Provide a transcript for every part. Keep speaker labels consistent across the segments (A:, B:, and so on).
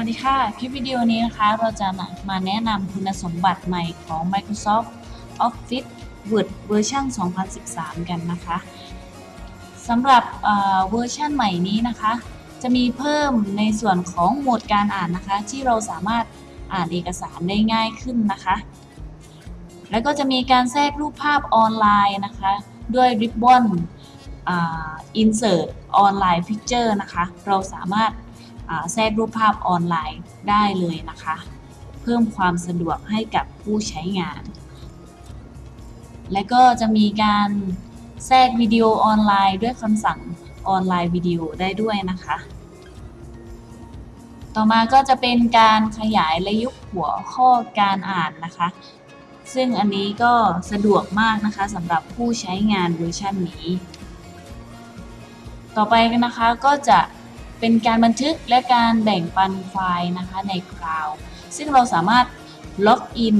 A: วัสดีค่ะ คลิปวิดีโอนี้นะคะเราจะมาแนะนำคุณสมบัติใหม่ของ Microsoft Office Word เวอร์ชัน2013 กันนะคะสำหรับเวอร์ชันใหม่นี้นะคะ จะมีเพิ่มในส่วนของโหมดการอ่านนะคะ ที่เราสามารถอ่านเอกสารได้ง่ายขึ้นนะคะ แล้วก็จะมีการแทรกรูปภาพออนไลน์นะคะ ด้วย Ribbon อ่า Insert Online Picture นะคะ เราสามารถ แทรกรูปภาพออนไลน์ได้เลยนะคะ เพิ่มความสะดวกให้กับผู้ใช้งาน และก็จะมีการแทรกวิดีโอออนไลน์ด้วยคำสั่งออนไลน์วิดีโอได้ด้วยนะคะ ต่อมาก็จะเป็นการขยายและยุบหัวข้อการอ่านนะคะ ซึ่งอันนี้ก็สะดวกมากนะคะสำหรับผู้ใช้งานเวอร์ชันนี้ ต่อไปนะคะก็จะ เป็นการบันทึกและการแบ่งปันไฟล์นะคะในคลาวด์ซึ่งเราสามารถล็อกอิน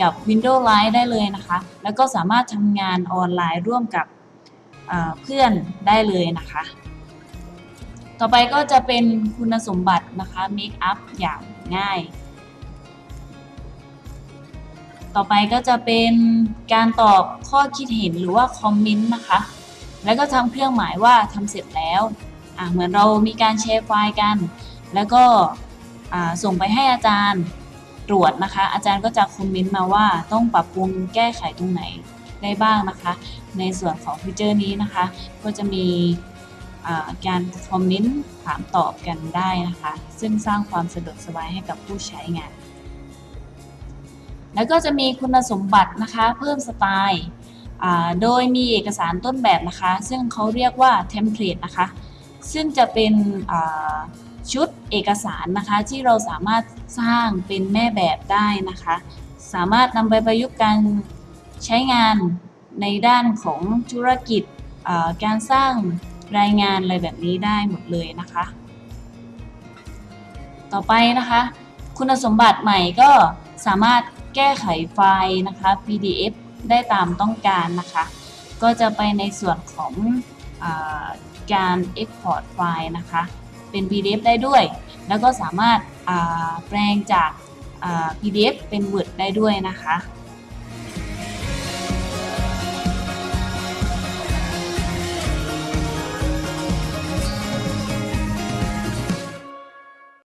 A: กับ Windows Live ได้เลยนะคะ แล้วก็สามารถทำงานออนไลน์ร่วมกับเพื่อนได้เลยนะคะ ต่อไปก็จะเป็นคุณสมบัตินะคะ Make up อย่างง่าย ต่อไปก็จะเป็นการตอบข้อคิดเห็นหรือว่าคอมเมนต์นะคะ แล้วก็ทำเครื่องหมายว่าทำเสร็จแล้ว เหมือนเรามีการแชร์ไฟล์กัน แล้วก็ส่งไปให้อาจารย์ตรวจนะคะ อาจารย์ก็จะคอมเมนต์มาว่าต้องปรับปรุงแก้ไขตรงไหนได้บ้างนะคะ ในส่วนของฟีเจอร์นี้นะคะ ก็จะมีการคอมเมนต์ถามตอบกันได้นะคะ ซึ่งสร้างความสะดวกสบายให้กับผู้ใช้งาน แล้วก็จะมีคุณสมบัตินะคะเพิ่มสไตล์โดยมีเอกสารต้นแบบนะคะ ซึ่งเขาเรียกว่าเทมเพลตนะคะ ซึ่งจะเป็นชุดเอกสารนะคะ ที่เราสามารถสร้างเป็นแม่แบบได้นะคะ สามารถนำไปประยุกต์การใช้งานในด้านของธุรกิจการสร้างรายงานอะไรแบบนี้ได้หมดเลยนะคะ ต่อไปนะคะ คุณสมบัติใหม่ก็สามารถแก้ไขไฟล์นะคะ PDF ได้ตามต้องการนะคะ ก็จะไปในส่วนของอ การ Export ไฟล์นะคะ เป็น PDF ได้ด้วย แล้วก็สามารถาแปลงจากา PDF เป็น Word ได้ด้วยนะคะ